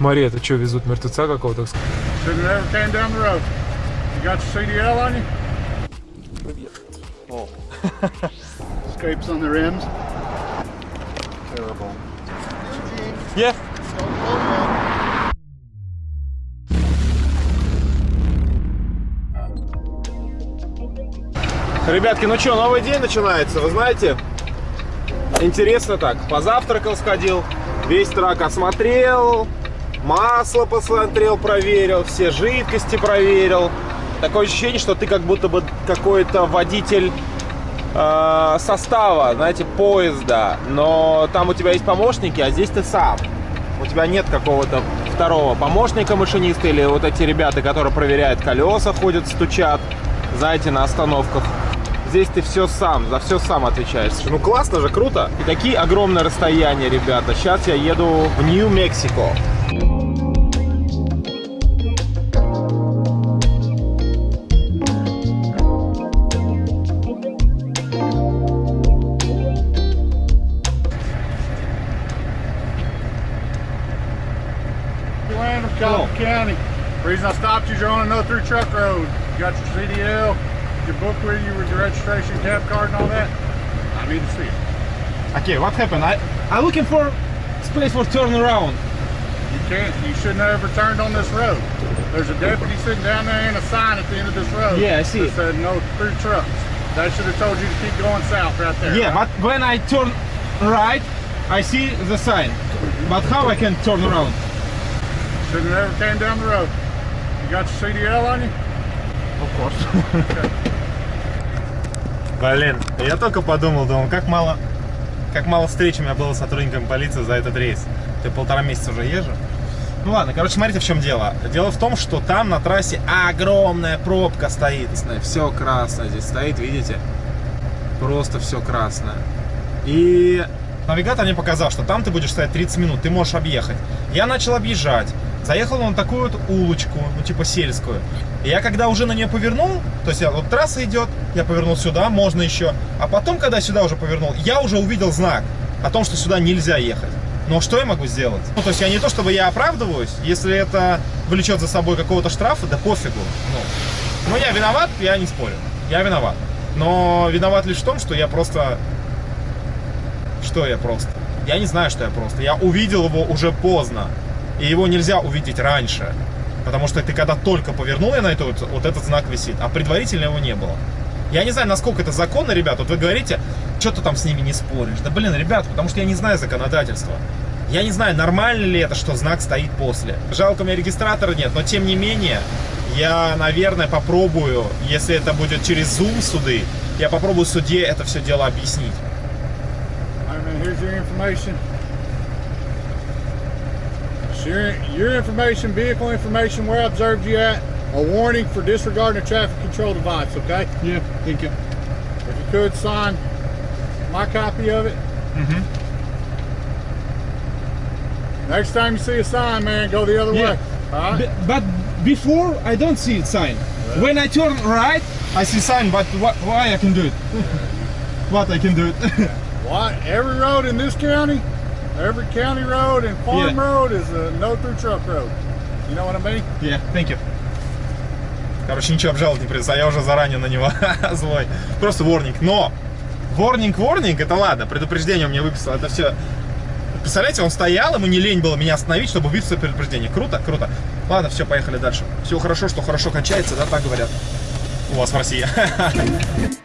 Смотри, это что, везут мертвеца какого-то? You? Oh, Scrapes on. Ребятки, ну что, новый день начинается, вы знаете? Интересно так, позавтракал, сходил, весь трак осмотрел, масло посмотрел, проверил, все жидкости проверил. Такое ощущение, что ты как будто бы какой-то водитель э, состава, знаете, поезда, но там у тебя есть помощники, а здесь ты сам. У тебя нет какого-то второго помощника машиниста или вот эти ребята, которые проверяют колеса, ходят, стучат, знаете, на остановках. Здесь ты все сам, за все сам отвечаешь. Ну классно же, круто. И такие огромные расстояния, ребята. Сейчас я еду в Нью-Мексико. County. Reason I stopped you is you're on a no through truck road. You got your CDL, your book with you with your registration, cab card, and all that. I need to see it. Okay, what happened? I I'm looking for space for turnaround. You can't. You shouldn't have ever turned on this road. There's a deputy sitting down there and a sign at the end of this road. Yeah, I see That it. said no through trucks. That should have told you to keep going south right there. Yeah, right? but when I turn right, I see the sign. But how I can turn around? Should have never came down the road. You got your CDL on you? Of course. Блин, я только подумал, думал, как мало, как мало встреч у меня было с сотрудниками полиции за этот рейс. Ты полтора месяца уже езжу. Ну ладно, короче, смотрите, в чем дело. Дело в том, что там на трассе огромная пробка стоит. Все красное здесь стоит, видите? Просто все красное. И навигатор мне показал, что там ты будешь стоять 30 минут, ты можешь объехать. Я начал объезжать. Заехал на такую вот улочку, ну типа сельскую. И я когда уже на нее повернул, то есть вот трасса идет, я повернул сюда, можно еще. А потом, когда сюда уже повернул, я уже увидел знак о том, что сюда нельзя ехать. Но что я могу сделать? Ну, то есть я не то, чтобы я оправдываюсь, если это влечет за собой какого-то штрафа, да пофигу. Ну, ну, я виноват, я не спорю. Я виноват. Но виноват лишь в том, что я просто... Что я просто? Я не знаю, что я просто. Я увидел его уже поздно. И его нельзя увидеть раньше. Потому что ты когда только повернул я на это, вот, вот этот знак висит, а предварительно его не было. Я не знаю, насколько это законно, ребят. Вот вы говорите, что ты там с ними не споришь. Да блин, ребят, потому что я не знаю законодательства. Я не знаю, нормально ли это, что знак стоит после. Жалко, у меня регистратора нет, но тем не менее, я, наверное, попробую, если это будет через Zoom суды, я попробую судье это все дело объяснить. Your information. Your, information, vehicle information, where I observed you at, a warning for disregarding a traffic control device, okay? Yeah, thank you. If you could sign my copy of it. Mhm. Next time you see a sign, man, go the other Yeah. way. All right? But before I don't see a sign. When I turn right, I see sign. But wh why I can do it? what I can do it? Why? Every road in this county, every county road and farm Yeah. road is a no through truck road. You know what I mean? yeah, thank you. Короче, ничего обжаловать не придется, а я уже заранее на него злой. Просто ворнинг. Но ворнинг, ворнинг, это ладно, предупреждение он мне выписал, это все. Представляете, он стоял, ему не лень было меня остановить, чтобы выписать предупреждение. Круто, круто. Ладно, все, поехали дальше. Все хорошо, что хорошо кончается, да, так говорят. У вас в России.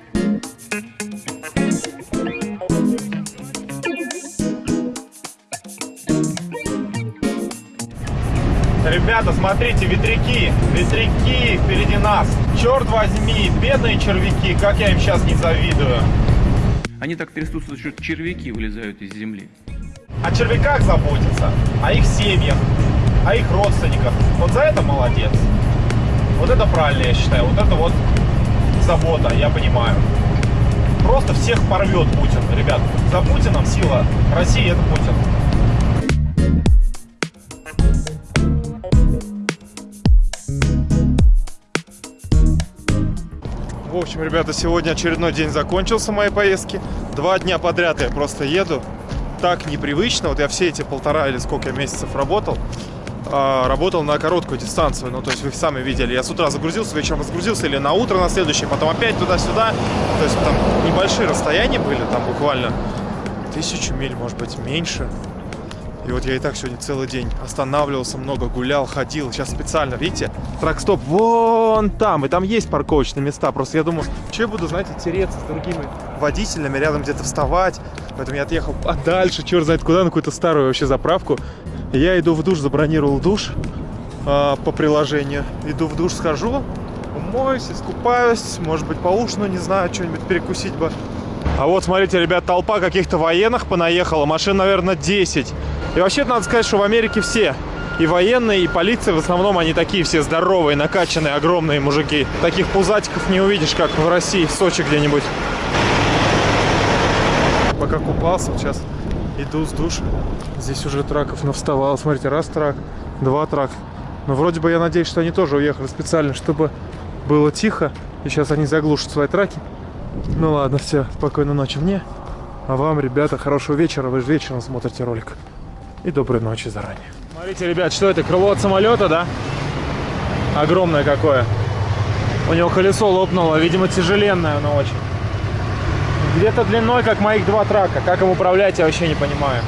Ребята, смотрите, ветряки, ветряки впереди нас. Черт возьми, бедные червяки, как я им сейчас не завидую. Они так трясутся, что червяки вылезают из земли. О червяках заботиться, о их семьях, о их родственниках. Вот за это молодец. Вот это правильно, я считаю. Вот это вот забота, я понимаю. Просто всех порвет Путин, ребят. За Путиным сила России это Путин. В общем, ребята, сегодня очередной день закончился моей поездки. Два дня подряд я просто еду. Так непривычно. Вот я все эти полтора или сколько месяцев работал. а, работал на короткую дистанцию. Ну, то есть вы сами видели. Я с утра загрузился, вечером разгрузился или на утро на следующее, потом опять туда-сюда. То есть там небольшие расстояния были, там буквально тысячу миль, может быть, меньше. И вот я и так сегодня целый день останавливался много, гулял, ходил. Сейчас специально, видите, трак-стоп вон там. И там есть парковочные места. Просто я думаю, что я буду, знаете, тереться с другими водителями, рядом где-то вставать. Поэтому я отъехал подальше, черт знает куда, на какую-то старую вообще заправку. Я иду в душ, забронировал душ э, по приложению. Иду в душ, схожу, умоюсь, искупаюсь, может быть, поужину, не знаю, что-нибудь перекусить бы. А вот, смотрите, ребят, толпа каких-то военных понаехала, машин, наверное, 10. И вообще, надо сказать, что в Америке все, и военные, и полиция, в основном, они такие все здоровые, накачанные, огромные мужики. Таких пузатиков не увидишь, как в России, в Сочи где-нибудь. Пока купался, сейчас иду с душа. Здесь уже траков навставало. Смотрите, раз трак, два трак. Но вроде бы я надеюсь, что они тоже уехали специально, чтобы было тихо. И сейчас они заглушат свои траки. Ну ладно, все, спокойной ночи мне. А вам, ребята, хорошего вечера. Вы же вечером смотрите ролик. И доброй ночи заранее. Смотрите, ребят, что это? Крыло от самолета, да? Огромное какое. У него колесо лопнуло. Видимо, тяжеленное оно очень. Где-то длиной, как моих два трака. Как им управлять, я вообще не понимаю.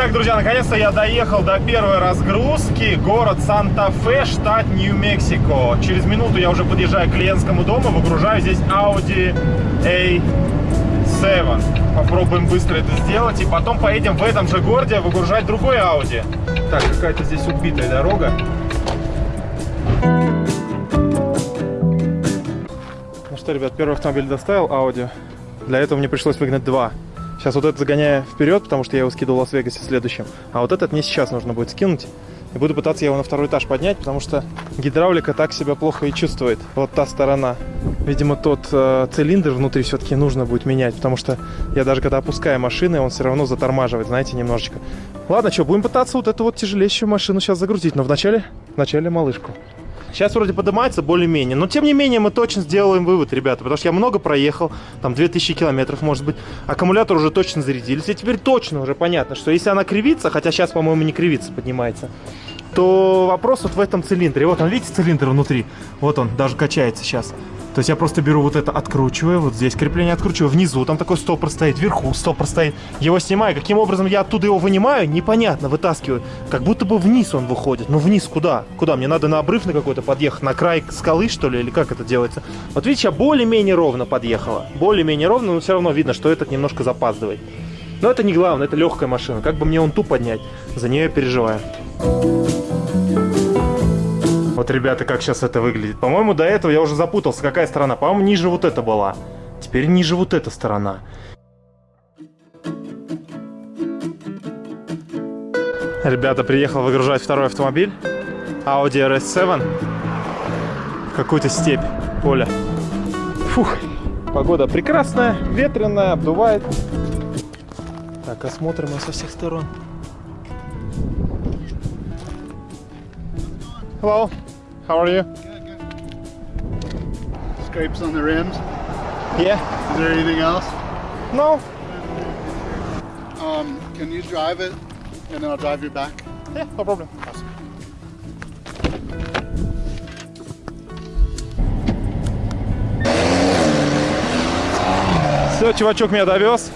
Итак, друзья, наконец-то я доехал до первой разгрузки. Город Санта-Фе, штат Нью-Мексико. Через минуту я уже подъезжаю к клиентскому дому, выгружаю здесь Audi A7. Попробуем быстро это сделать. И потом поедем в этом же городе выгружать другой Audi. Так, какая-то здесь убитая дорога. Ну что, ребят, первый автомобиль доставил Audi. Для этого мне пришлось выгнать два. Сейчас вот этот загоняю вперед, потому что я его скидывал в Лас-Вегасе следующим. А вот этот мне сейчас нужно будет скинуть. И буду пытаться его на второй этаж поднять, потому что гидравлика так себя плохо и чувствует. Вот та сторона. Видимо, тот э, цилиндр внутри все-таки нужно будет менять, потому что я даже когда опускаю машины, он все равно затормаживает, знаете, немножечко. Ладно, что, будем пытаться вот эту вот тяжелейшую машину сейчас загрузить, но вначале, вначале малышку. Сейчас вроде поднимается более-менее, но тем не менее мы точно сделаем вывод, ребята, потому что я много проехал, там 2000 километров, может быть, аккумулятор уже точно зарядились, и теперь точно уже понятно, что если она кривится, хотя сейчас, по-моему, не кривится, поднимается, то вопрос вот в этом цилиндре. Вот он, видите, цилиндр внутри? Вот он, даже качается сейчас. То есть я просто беру вот это, откручиваю, вот здесь крепление откручиваю, внизу там такой стопор стоит, вверху стопор стоит. Его снимаю, каким образом я оттуда его вынимаю, непонятно, вытаскиваю. Как будто бы вниз он выходит. Ну вниз куда? Куда? Мне надо на обрыв на какой-то подъехать, на край скалы что ли, или как это делается? Вот видите, я более-менее ровно подъехала. Более-менее ровно, но все равно видно, что этот немножко запаздывает. Но это не главное, это легкая машина. Как бы мне он ту поднять, за нее я переживаю. Вот, ребята, как сейчас это выглядит. По-моему, до этого я уже запутался, какая сторона. По-моему, ниже вот эта была. Теперь ниже вот эта сторона. Ребята, приехал выгружать второй автомобиль. Audi RS7. В какую-то степь, поле. Фух, погода прекрасная, ветреная, обдувает. Так, осмотрим со всех сторон. Hello, how are you? Scrapes on the rims. Yeah, Is there anything else? no, Um, can you drive it and then I'll drive you back? yeah, no problem. Все, чувачок меня довез.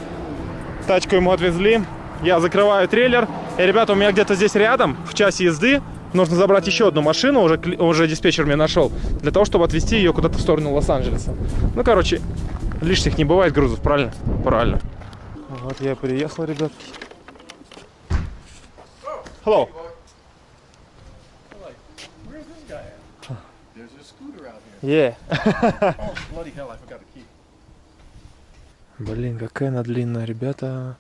Тачку ему отвезли. Я закрываю трейлер. И, ребята, у меня где-то здесь рядом, в часе езды, нужно забрать еще одну машину, уже, уже диспетчер мне нашел, для того, чтобы отвезти ее куда-то в сторону Лос-Анджелеса. Ну, короче, лишних не бывает грузов, правильно? Правильно. Вот я приехал, ребятки. Hello. Yeah. Блин, какая она длинная, ребята.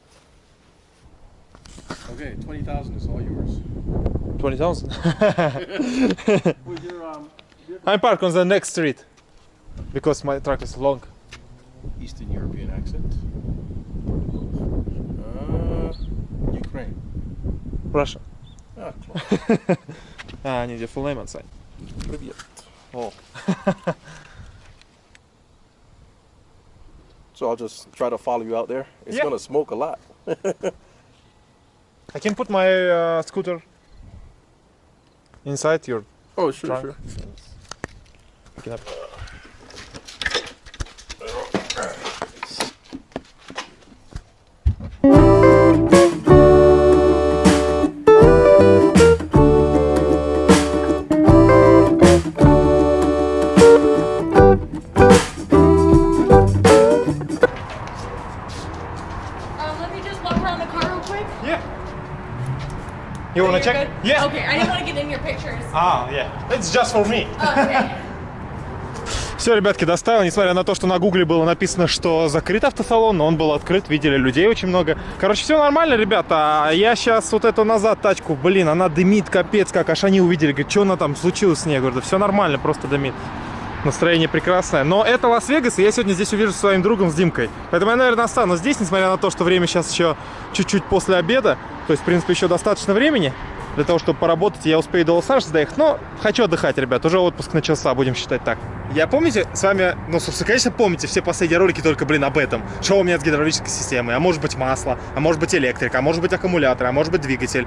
Okay, 20,000 is all yours. 20,000? With your, um, I'm parked on the next street. Because my truck is long. Eastern European accent. Uh, Ukraine. Russia. Ah, close. А, они где full name on sign. Привет. О. So I'll just try to follow you out there. It's Yeah. gonna smoke a lot. I can put my uh, scooter inside your Oh, sure, Trunk. sure. Pick it up. Um, let me just walk around the car real quick. Yeah. You wanna check? good? Yeah. Okay, I didn't want to get in your pictures. Ah, yeah. It's just for me. Oh, okay. Все, ребятки, доставил, несмотря на то, что на гугле было написано, что закрыт автосалон, но он был открыт, видели людей очень много. Короче, все нормально, ребята, а я сейчас вот эту назад тачку, блин, она дымит, капец, как, аж они увидели, говорят, что она там случилось с ней, я говорю, да все нормально, просто дымит. Настроение прекрасное. Но это Лас-Вегас, и я сегодня здесь увижу своим другом, с Димкой. Поэтому я, наверное, останусь здесь, несмотря на то, что время сейчас еще чуть-чуть после обеда. То есть, в принципе, еще достаточно времени для того, чтобы поработать. Я успею до Лос-Анджелеса доехать. Но хочу отдыхать, ребят. Уже отпуск начался, будем считать так. Я помните, с вами, ну, собственно, конечно, помните все последние ролики только, блин, об этом. Что у меня с гидравлической системой? А может быть масло, а может быть электрика, а может быть аккумулятор, а может быть двигатель.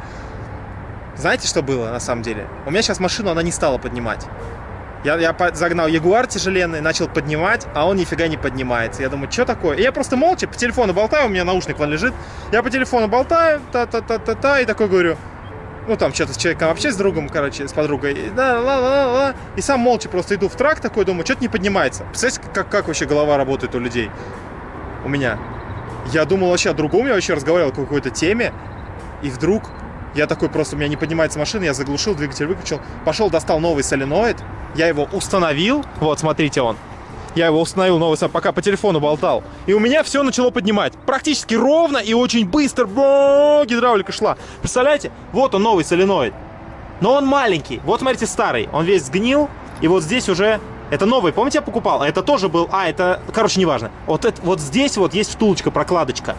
Знаете, что было на самом деле? У меня сейчас машину, она не стала поднимать. Я, я загнал Ягуар тяжеленный, начал поднимать, а он нифига не поднимается. Я думаю, что такое? И я просто молча по телефону болтаю, у меня наушник вон лежит. Я по телефону болтаю, та-та-та-та-та, и такой говорю, ну там что-то с человеком вообще с другом, короче, с подругой. И, да, ла, ла, ла, и сам молча просто иду в трак такой, думаю, что-то не поднимается. Представляете, как, как вообще голова работает у людей? У меня. Я думал вообще о другом, я вообще разговаривал о какой-то теме, и вдруг я такой просто, у меня не поднимается машина, я заглушил, двигатель выключил, пошел, достал новый соленоид, я его установил, вот, смотрите он, я его установил новый, сам, пока по телефону болтал, и у меня все начало поднимать, практически ровно и очень быстро, Бо, гидравлика шла. Представляете, вот он новый соленоид, но он маленький, вот смотрите старый, он весь сгнил, и вот здесь уже это новый, помните, я покупал? Это тоже был... А, это... Короче, неважно. Вот, это, вот здесь вот есть втулочка, прокладочка.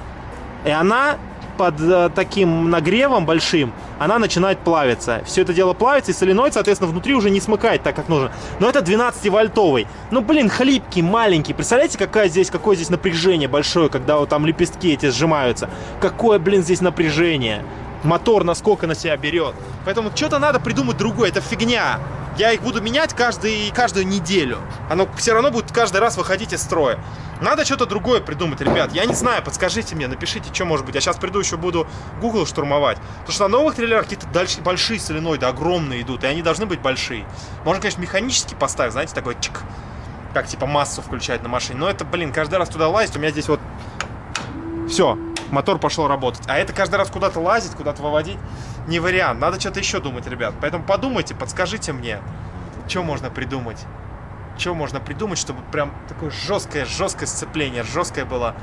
И она под э, таким нагревом большим, она начинает плавиться. Все это дело плавится, и соленоид, соответственно, внутри уже не смыкает так, как нужно. Но это 12-вольтовый. Ну, блин, хлипкий, маленький. Представляете, какая здесь, какое здесь напряжение большое, когда вот там лепестки эти сжимаются? Какое, блин, здесь напряжение? Мотор насколько на себя берет. Поэтому что-то надо придумать другое. Это фигня. Я их буду менять каждый, каждую неделю. Оно все равно будет каждый раз выходить из строя. Надо что-то другое придумать, ребят. Я не знаю, подскажите мне, напишите, что может быть. Я сейчас приду еще буду Google штурмовать. Потому что на новых трейлерах какие-то дальше большие соленоиды, огромные идут, и они должны быть большие. Можно, конечно, механически поставить, знаете, такой чик, как типа массу включать на машине. Но это, блин, каждый раз туда лазить, у меня здесь вот все, мотор пошел работать. А это каждый раз куда-то лазить, куда-то выводить не вариант. Надо что-то еще думать, ребят. Поэтому подумайте, подскажите мне, что можно придумать. Что можно придумать, чтобы прям такое жесткое, жесткое сцепление, жесткое было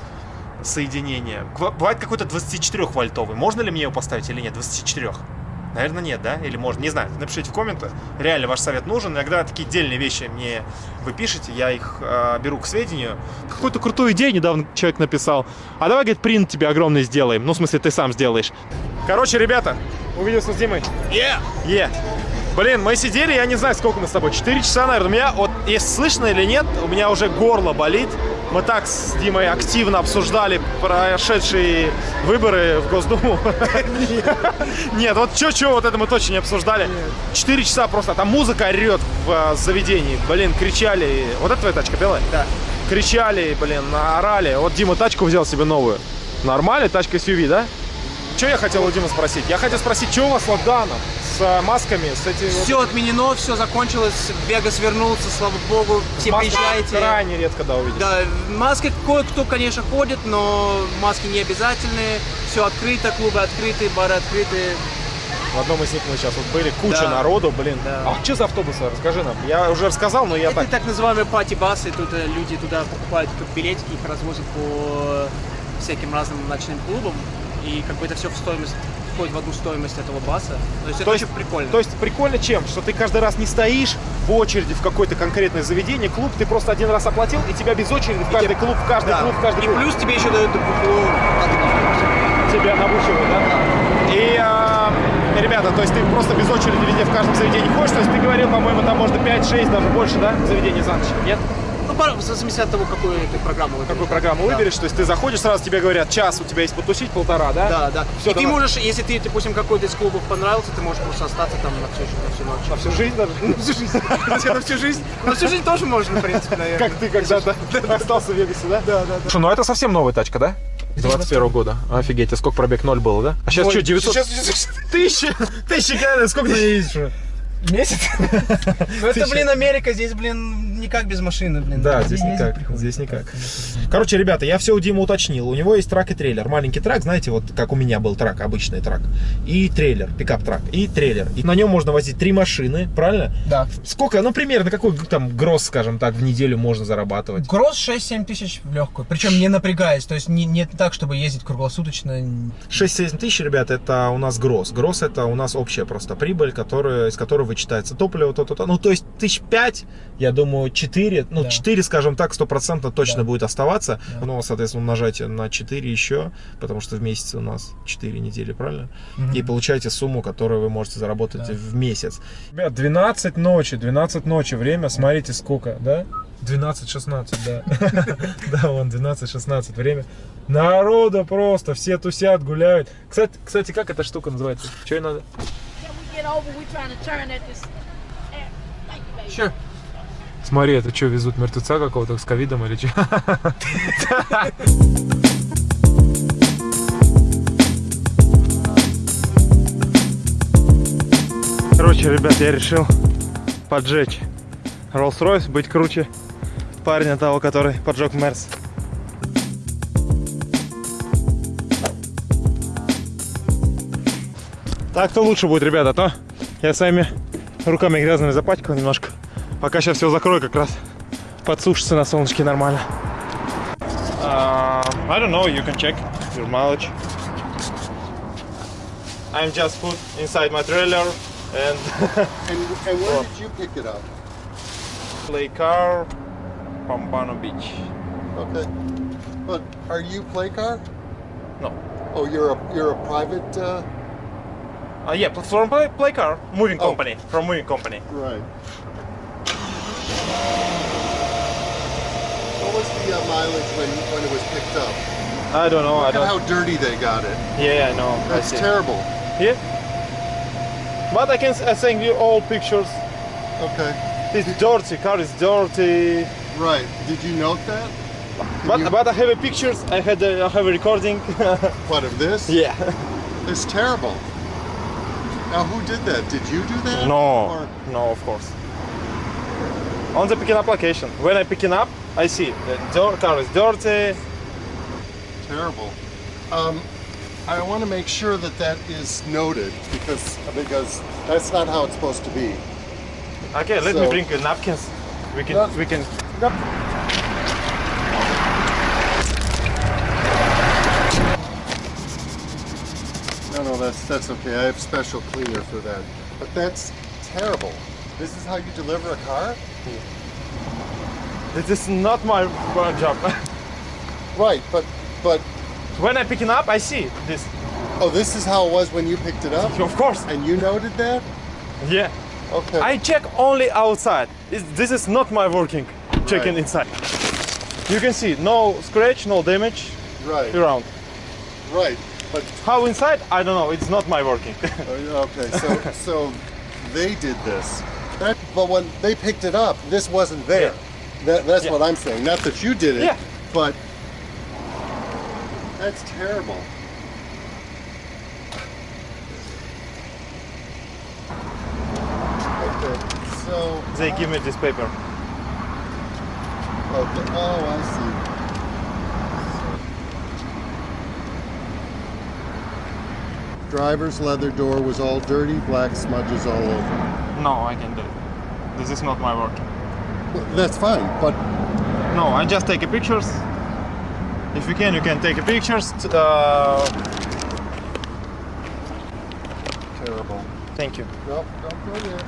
соединение. Бывает какой-то 24-вольтовый. Можно ли мне его поставить или нет? 24. Наверное, нет, да? Или можно? Не знаю. Напишите в комментах. Реально ваш совет нужен. Иногда такие дельные вещи мне вы пишете, я их э, беру к сведению. Какую-то крутую идею недавно человек написал. А давай, говорит, принт тебе огромный сделаем. Ну, в смысле, ты сам сделаешь. Короче, ребята, увиделся с Димой. Е! Е! Блин, мы сидели, я не знаю, сколько мы с тобой, 4 часа, наверное. У меня, вот, если слышно или нет, у меня уже горло болит. Мы так с Димой активно обсуждали прошедшие выборы в Госдуму. Нет, вот что-что, вот это мы точно не обсуждали. 4 часа просто, а там музыка орет в э, заведении. Блин, кричали. Вот это твоя тачка белая? Да. Кричали, блин, орали. Вот Дима тачку взял себе новую. Нормально, тачка SUV, да? Что я хотел у Димы спросить? Я хотел спросить, что у вас с локдауном? С э, масками, с этими... вот- Все отменено, все закончилось, Вегас вернулся, слава богу, все Маски приезжайте. крайне редко, да, увидишь. Да, маски кое-кто, конечно, ходит, но маски не обязательные. Все открыто, клубы открыты, бары открыты. В одном из них мы сейчас вот были, куча Да. народу, блин. Да. А что за автобусы? Расскажи нам. Я уже рассказал, но я Это так... так называемые пати-басы, тут э, люди туда покупают тут билетики, их развозят по всяким разным ночным клубам. И как бы это все в стоимость, входит в одну стоимость этого баса. То есть это То есть, очень прикольно. то есть прикольно чем? Что ты каждый раз не стоишь в очереди в какое-то конкретное заведение, клуб, ты просто один раз оплатил, и тебя без очереди в каждый тебе- клуб, в каждый Да. клуб, в каждый И клуб. плюс тебе еще дают это тебя набучивают, да? И, а, ребята, то есть ты просто без очереди везде в каждом заведении ходишь, то есть ты говорил, по-моему, там можно 5-6, даже больше, да, заведений за ночь, нет? В зависимости от того, какую ты программу выберешь. Какую программу Да. выберешь, то есть ты заходишь, сразу тебе говорят, час у тебя есть потусить, полтора, да? Да, да. Всё, и ты давай. можешь, если ты, допустим, какой-то из клубов понравился, ты можешь просто остаться там на всю, на всю ночь. На всю жизнь даже? На всю жизнь. На всю жизнь. На всю жизнь тоже можно, в принципе, наверное. Как ты когда-то остался в Вегасе, да? Да, да, да. ну это совсем новая тачка, да? 21 года. Офигеть, а сколько пробег? Ноль было, да? А сейчас что, 900? Сейчас Тысяча! Тысяча километров, сколько ты ездишь? Месяц? Ну это, блин, Америка, здесь, блин, никак без машины, блин. Да, здесь никак. Здесь никак. Короче, ребята, я все у Димы уточнил. У него есть truck и трейлер. Маленький truck, знаете, вот как у меня был truck, обычный truck. И трейлер, пикап-truck. И трейлер. И на нем можно возить три машины, правильно? Да. Сколько, ну, примерно, какой там gross, скажем так, в неделю можно зарабатывать? Gross 6-7 тысяч в легкую. Причем не напрягаясь. То есть не, не так, чтобы ездить круглосуточно. 6-7 тысяч, ребята, это у нас gross. Gross это у нас общая просто прибыль, которая, из которой вычитается топливо, то-то-то. Ну, то есть тысяч пять, я думаю, 4, ну, Да. 4, скажем так, стопроцентно точно Да. будет оставаться. Да. Ну, соответственно, умножайте на 4 еще, потому что в месяце у нас 4 недели, правильно? И получаете сумму, которую вы можете заработать Да. в месяц. Ребят, 12 ночи, 12 ночи, время, смотрите сколько, да? 12-16, да. Да, вон, 12-16 время. Народа просто, все тусят, гуляют. Кстати, кстати, как эта штука называется? Что ей надо? Get over? We trying to turn at this. Thank you, baby. Sure. Смотри, это что, везут мертвеца какого-то с ковидом или что? Короче, ребят, я решил поджечь Rolls-Royce, быть круче парня того, который поджег Мерс. Так-то лучше будет, ребята, а то я своими руками грязными запачкал немножко. Пока сейчас все закрою, как раз подсушится на солнышке нормально. I don't know, you can check your mileage. I'm just put inside my trailer and And, and where did you pick it up? play car Pompano Beach. Okay. But are you play car? No. Oh, you're a you're a private. Uh, Uh, yeah, from play, play car, moving Oh. company, from moving company. right. What was the uh, mileage when when it was picked up? I don't know, I Look at don't. how dirty they got it. Yeah, I know. That's see. terrible. Yeah. But I can s- I send you all pictures. Okay. It's dirty, car is dirty. Right. Did you note that? But you- but I have a pictures. I had a, I have a recording. What of this? yeah. It's terrible. Now, who did that? Did you do that? No, Or- no, of course. On the picking up location. When I picking up, I see the car is dirty. terrible. Um, I want to make sure that that is noted because because that's not how it's supposed to be. Okay, let me bring napkins. We can we can. That's that's okay. I have special cleaner for that. But that's terrible. This is how you deliver a car? This is not my job. Right, but but when I picking up, I see this. oh, this is how it was when you picked it up, Of course. and you noted that? Yeah. Okay. I check only outside. It's- This is not my working. Checking Right. inside. You can see no scratch, no damage right. around. Right. But How inside? I don't know. It's not my working. uh, okay, so so they did this. That, but when they picked it up, this wasn't there. That, that's Yeah. what I'm saying. Not that you did it, Yeah. but that's terrible. Okay, so they give me this paper. okay. Oh, I see. Driver's leather door was all dirty, black smudges all over. No, I can do it. This is not my work. Well, that's fine, but No, I just take a pictures. If you can, you can take a pictures. Uh, terrible. thank you. Nope, don't go there.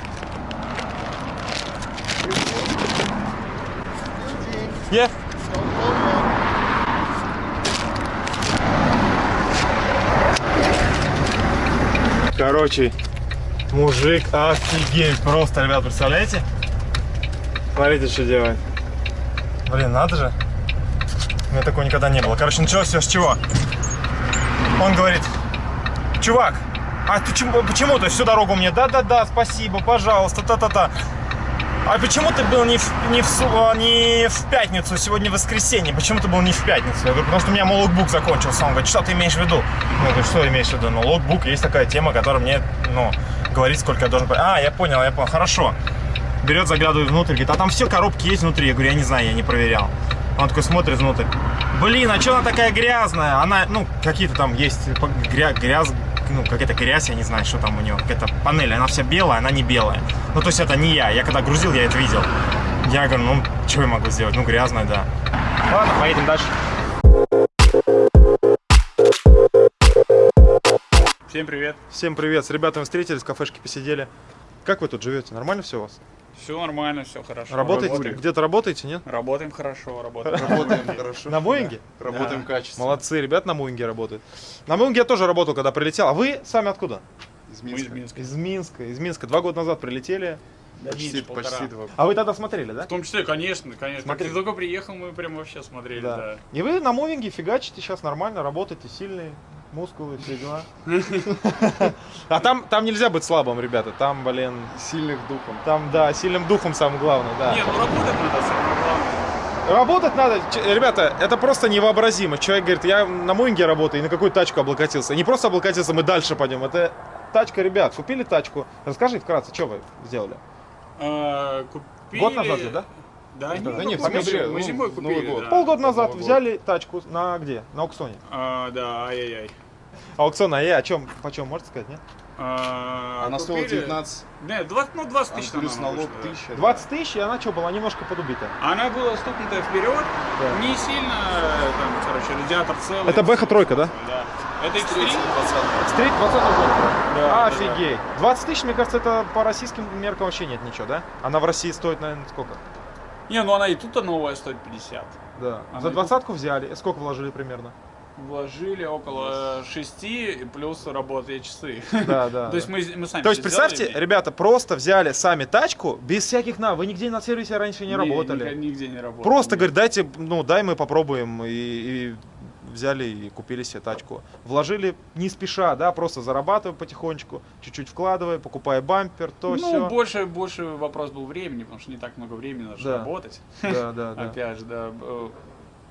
Yeah. Короче, мужик офигеть просто, ребят, представляете? Смотрите, что делает. Блин, надо же. У меня такого никогда не было. Короче, началось все с чего? Он говорит, чувак, а ты чему, почему ты всю дорогу мне, да-да-да, спасибо, пожалуйста, та-та-та. А почему ты был не в, не, в, а, не в пятницу, сегодня воскресенье? Почему ты был не в пятницу? Я говорю, потому что у меня логбук закончился. Он говорит, что ты имеешь в виду? Я говорю, что имеешь в виду? Ну, логбук, есть такая тема, которая мне, ну, говорит, сколько я должен... А, я понял, я понял, хорошо. Берет, заглядывает внутрь, говорит, а там все коробки есть внутри? Я говорю, я не знаю, я не проверял. Он такой смотрит внутрь. Блин, а что она такая грязная? Она, ну, какие-то там есть гря- грязь, ну, какая-то грязь, я не знаю, что там у нее. Какая-то панель, она вся белая, она не белая. Ну, то есть это не я. Я когда грузил, я это видел. Я говорю, ну, что я могу сделать? Ну, грязная, да. Ладно, поедем дальше. Всем привет. Всем привет. С ребятами встретились, в кафешке посидели. Как вы тут живете? Нормально все у вас? Все нормально, все хорошо. Работаете? Работаем, Где-то работаете, нет? Работаем хорошо, работаем. Работаем хорошо. На Боинге? Работаем качественно. Молодцы, ребят на Моинге работают. На Моинге я тоже работал, когда прилетел. А вы сами откуда? Из Мы из Минска. Минска. Из Минска. Из Минска. Два года назад прилетели. Почти, Меньше полтора. почти два. А вы тогда смотрели, да? В том числе, конечно, конечно. Смотри. Как ты только приехал, мы прям вообще смотрели, да. И вы на мувинге фигачите сейчас нормально, работаете, сильные, мускулы, все дела. А там, там нельзя быть слабым, ребята. Там, блин, Сильных духом. там, да, сильным духом самое главное, да. Не, ну работать надо самое главное. Работать надо, ребята, это просто невообразимо. Человек говорит, я на мувинге работаю и на какую тачку облокотился. Не просто облокотился, мы дальше пойдем. Это тачка, ребят, купили тачку. Расскажи вкратце, что вы сделали? А, Купили... Год назад же, да? Да, Да не, не, в мы, зимой- мы ну, зимой Новый купили, год. да. Полгода назад Новый год. взяли тачку на где? На аукционе. А, да, ай-яй-яй. Аукцион, а я о чем, почем, можете сказать, нет? А, Она стоила купили- 19, Не, 20, ну 20 а тысяч плюс она налог вышла, да. 1000. 20 тысяч, и она что, была немножко подубита. Она была стукнутая вперед, Да. не сильно, э, там, короче, радиатор целый. Это Бэха тройка, да? Да. Это экстрим. Стрит 20 года. Да, Офигеть. 20 тысяч, мне кажется, это по российским меркам вообще нет ничего, да? Она в России стоит, наверное, сколько? Не, ну она и тут новая стоит 50. Да. Она За двадцатку взяли. Сколько вложили примерно? Вложили около 6 плюс работают часы. Да, да. То есть мы, мы сами То есть, представьте, сделали. ребята просто взяли сами тачку, без всяких на, вы нигде на сервисе раньше не, Не, работали. Нигде не работали. Просто, говорит, дайте, ну, дай мы попробуем. И, и взяли и купили себе тачку. Вложили не спеша, да, просто зарабатывая потихонечку, чуть-чуть вкладывая, покупая бампер, то Ну, все. больше, больше вопрос был времени, потому что не так много времени нужно Да. работать. Да, да, да. Опять же, да.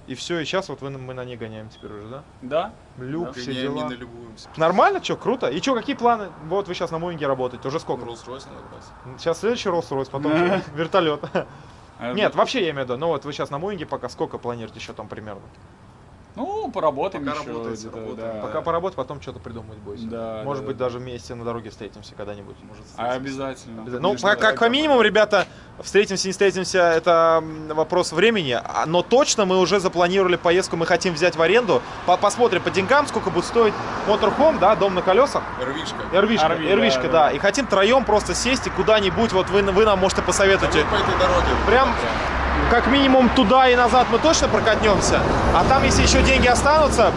И все, и сейчас вот вы- мы на ней гоняем теперь уже, да? Да? Люк, Да. все Гоняем, не дела. налюбуемся. Нормально, что, круто? И что, какие планы? Вот вы сейчас на Моинге работаете, уже сколько? Rolls-Royce надо брать. Сейчас следующий Rolls-Royce, потом вертолет. А, Нет, вообще я имею в виду, ну вот вы сейчас на Моинге пока сколько планируете еще там примерно? Ну, поработаем Пока еще. работаем. да. Пока поработать, потом что-то придумать будете. Да, Может да, быть, да. даже вместе на дороге встретимся когда-нибудь. Может, А, обязательно. Ну, Конечно, как, да. как по минимуму, ребята, встретимся, не встретимся, это вопрос времени. А- Но точно мы уже запланировали поездку, мы хотим взять в аренду. По- посмотрим по деньгам, сколько будет стоить моторхом, да, дом на колесах. Эрвишка. Эрвишка, RV, эрвишка, да, да, да. И хотим троем просто сесть и куда-нибудь, вот вы, вы нам можете посоветовать. Вот по этой дороге. Прям как минимум туда и назад мы точно прокатнемся. А там, если еще деньги останутся,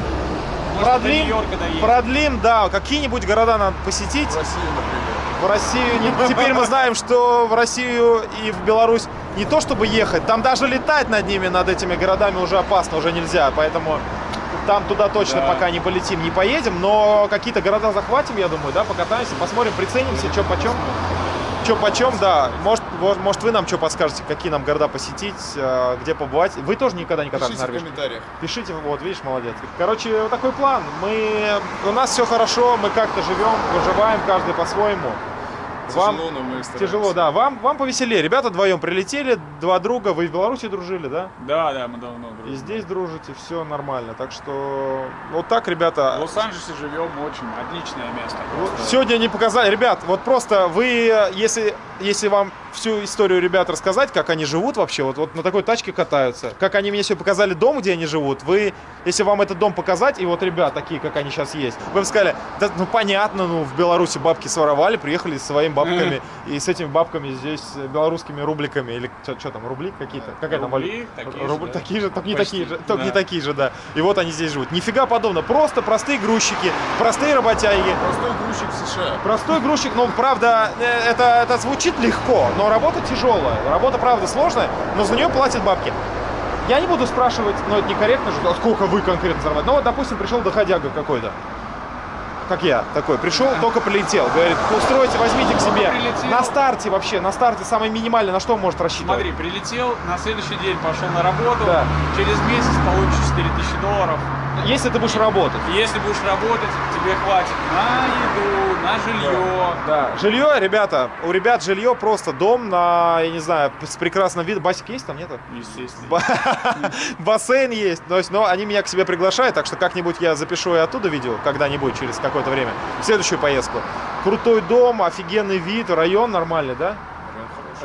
Может, продлим, продлим, да, какие-нибудь города надо посетить. В России, например. В Россию, теперь мы знаем, что в Россию и в Беларусь не то чтобы ехать, там даже летать над ними, над этими городами уже опасно, уже нельзя, поэтому там туда точно Да. пока не полетим, не поедем, но какие-то города захватим, я думаю, да, покатаемся, посмотрим, приценимся, что почем. Что почем, да. Может, может вы нам что подскажете, какие нам города посетить, э, где побывать. Вы тоже никогда не катались Пишите в комментариях. Пишите, вот, видишь, молодец. Короче, вот такой план. Мы, у нас все хорошо, мы как-то живем, выживаем, каждый по-своему. Вам Тяжело, но мы стараемся. тяжело, да. Вам, вам повеселее. Ребята вдвоем прилетели, два друга. Вы в Беларуси дружили, да? Да, да, мы давно И дружим. здесь дружите, все нормально. Так что вот так, В ребята. Лос-Анджелесе живем очень. Отличное место. Просто. Сегодня не показали. Ребят, вот просто вы, если, если вам всю историю ребят рассказать, как они живут вообще, вот, вот на такой тачке катаются, как они мне сегодня показали дом, где они живут, вы, если вам этот дом показать, и вот ребят такие, как они сейчас есть, вы бы сказали, да, ну понятно, ну в Беларуси бабки своровали, приехали со своими бабками, и с этими бабками здесь белорусскими рубликами, или что там, рубли какие-то? Какая там валюта? такие же, только не такие же, только не такие же, да. И вот они здесь живут. Нифига подобно, просто простые грузчики, простые работяги. Простой грузчик в США. Простой грузчик, ну, правда, э, это, это звучит легко, но работа тяжелая. Работа, правда, сложная, но за нее платят бабки. я не буду спрашивать, но это некорректно а сколько вы конкретно зарабатываете. Ну вот, допустим, пришел доходяга какой-то. Как я, такой, пришел, только прилетел. Говорит, устройте, возьмите к себе. Прилетел. На старте вообще, на старте самый минимальный, на что он может рассчитывать? Смотри, прилетел, на следующий день пошел на работу, Да. через месяц получишь 4000 долларов. Если ты будешь работать. Если будешь работать, тебе хватит на еду, на жилье. Да. Жилье, ребята, у ребят жилье просто дом на, я не знаю, с прекрасным видом. Басик есть там, нету? Естественно. Ба- Бассейн есть, то есть, но они меня к себе приглашают, так что как-нибудь я запишу и оттуда видео, когда-нибудь, через какое-то время, в следующую поездку. Крутой дом, офигенный вид, район нормальный, да?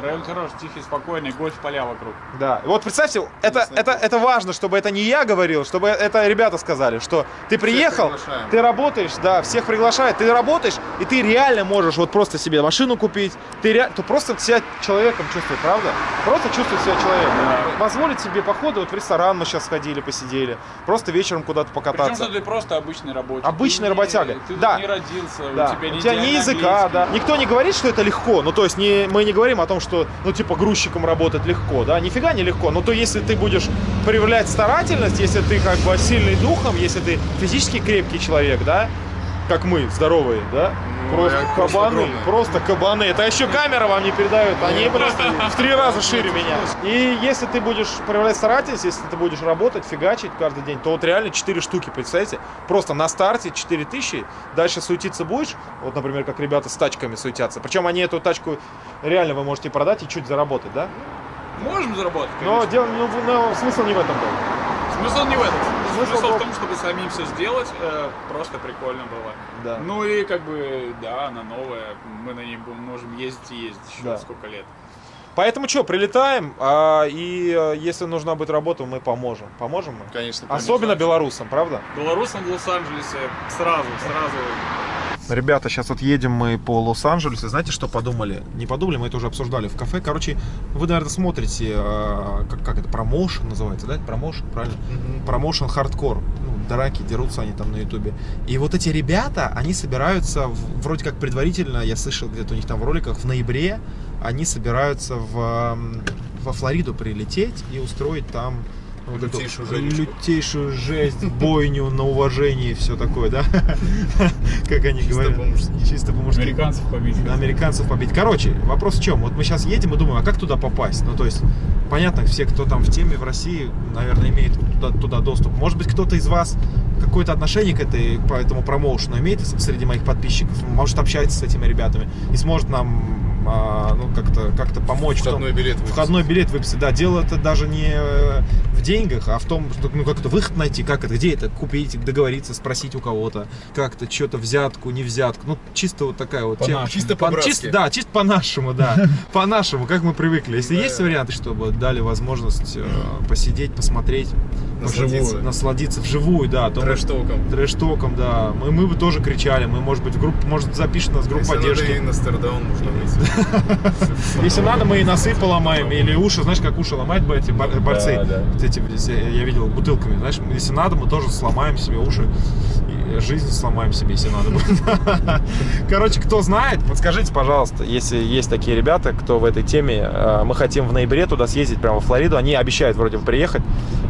Район хороший, тихий, спокойный, гольф поля вокруг. Да. Вот представьте, это, это, это важно, чтобы это не я говорил, чтобы это ребята сказали, что ты приехал, ты работаешь, да, всех приглашают, ты работаешь, и ты реально можешь вот просто себе машину купить, ты, ре... ты просто себя человеком чувствуешь, правда? Просто чувствуешь себя человеком. Позволить себе походы, вот в ресторан мы сейчас сходили, посидели, просто вечером куда-то Причем, покататься. что ты просто обычный рабочий. Обычный Ты не- работяга. Ты Да. не родился, Да. у тебя не У тебя ни языка, да. английский. Никто не говорит, что это легко. Ну, то есть не, мы не говорим о том, что, ну, типа, грузчиком работать легко, да. Нифига не легко. Но то если ты будешь проявлять старательность, если ты как бы сильный духом, если ты физически крепкий человек, да, как мы, здоровые, да? Просто я кабаны, огромный. просто кабаны. Это еще камера вам не передает, они просто в три раза шире меня. И если ты будешь проявлять старательность, если ты будешь работать, фигачить каждый день, то вот реально 4 штуки, представляете? Просто на старте 4 тысячи, дальше суетиться будешь, вот, например, как ребята с тачками суетятся. Причем они эту тачку реально вы можете продать и чуть заработать, да? Можем заработать, Но, конечно. дело, ну, ну, смысл не в этом был. Смысл не в этом. Смысл Смысл, был- в том, чтобы самим все сделать, э, просто прикольно было. Да. Ну и как бы, да, она новая, мы на ней будем- можем ездить и ездить еще Да. сколько лет. Поэтому что, прилетаем, а, и э, если нужна будет работа, мы поможем. Поможем мы? Конечно, Особенно белорусам, правда? Белорусам в Лос-Анджелесе сразу, сразу Ребята, сейчас вот едем мы по Лос-Анджелесу. Знаете, что подумали? Не подумали, мы это уже обсуждали в кафе. Короче, вы, наверное, смотрите, э, как, как это, промоушен называется, да? Промоушен, правильно? Промоушен хардкор. Ну, драки, дерутся они там на ютубе. И вот эти ребята, они собираются, в- вроде как предварительно, я слышал где-то у них там в роликах, в ноябре они собираются в, во Флориду прилететь и устроить там вот эту Лютейшую жесточку. лютейшую жесть, бойню на уважение и все такое, да? Как они Чисто говорят. Чисто по-мужски. американцев побить. Американцев побить. Короче, вопрос в чем? Вот мы сейчас едем и думаем, а как туда попасть? Ну, то есть, понятно, все, кто там в теме в России, наверное, имеет туда, туда доступ. Может быть, кто-то из вас какое-то отношение к, этой, по этому промоушену имеет среди моих подписчиков, может, общается с этими ребятами и сможет нам а, ну, как-то как помочь. в том- Входной билет выписать. Входной билет выписать. Да, дело это даже не э, деньгах, а в том, что, ну, как это выход найти, как это, где это купить, договориться, спросить у кого-то, как-то что-то взятку, не взятку. Ну, чисто вот такая вот тема. Чисто По- по-братски. чисто, да, чисто по-нашему, да. По-нашему, как мы привыкли. Если есть варианты, чтобы дали возможность э, посидеть, посмотреть, Насладиться. вживую, насладиться вживую, да, Трэш-током. трэш-током, да. Мы, мы бы тоже кричали, мы, может быть, группу, может, запишет нас в группу Если надо, поддержки. и на стардаун можно выйти. Если надо, мы и носы поломаем, или уши, знаешь, как уши ломают бы эти борцы. да. Эти, я видел, бутылками, знаешь, если надо, мы тоже сломаем себе уши. Жизнь сломаем себе, если надо. Короче, кто знает, подскажите, пожалуйста, если есть такие ребята, кто в этой теме. Э, Мы хотим в ноябре туда съездить, прямо в Флориду. Они обещают вроде бы приехать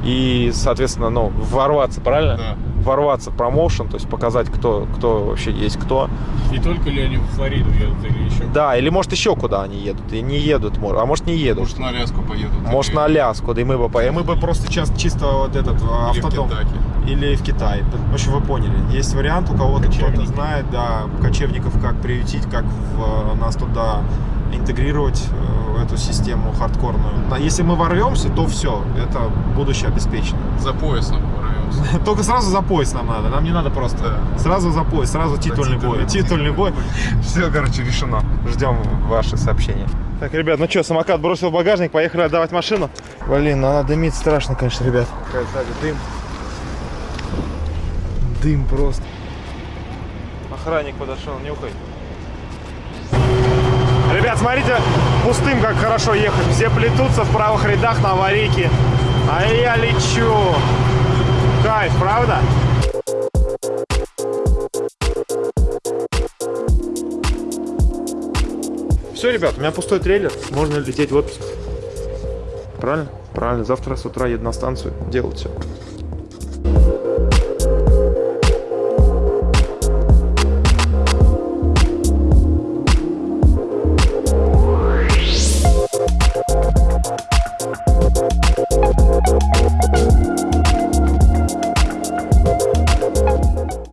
и, соответственно, ну, ворваться, правильно? Да. Ворваться в промоушен, то есть показать, кто, кто вообще есть кто. И только ли они в Флориду едут или еще? Да, или может еще куда они едут, и не едут, а может не едут. Может, на Аляску поедут. Может, Или- на Аляску, да и мы бы поехали. Мы бы просто сейчас чисто вот этот Или в автодом. Кентаки. Или в Китай. В общем, вы поняли. Есть вариант, у кого-то кто-то знает, да, кочевников как приютить, как в- э, нас туда интегрировать э, в эту систему хардкорную. Если мы ворвемся, то все, это будущее обеспечено. За поясом Только сразу за пояс нам надо, нам не надо просто. Сразу за пояс, сразу титульный бой. титульный- Титульный бой. Все, короче, решено. Ждем ваши сообщения. Так, ребят, ну что, самокат бросил в багажник, поехали отдавать машину. Блин, ну она дымит страшно, конечно, ребят. Какая дым. Дым просто. Охранник подошел, нюхай. Ребят, смотрите, пустым как хорошо ехать. Все плетутся в правых рядах на аварийке. А я лечу. Кайф, правда? Все, ребят, у меня пустой трейлер. Можно лететь в отпуск. Правильно? Правильно. Завтра с утра еду на станцию делать все.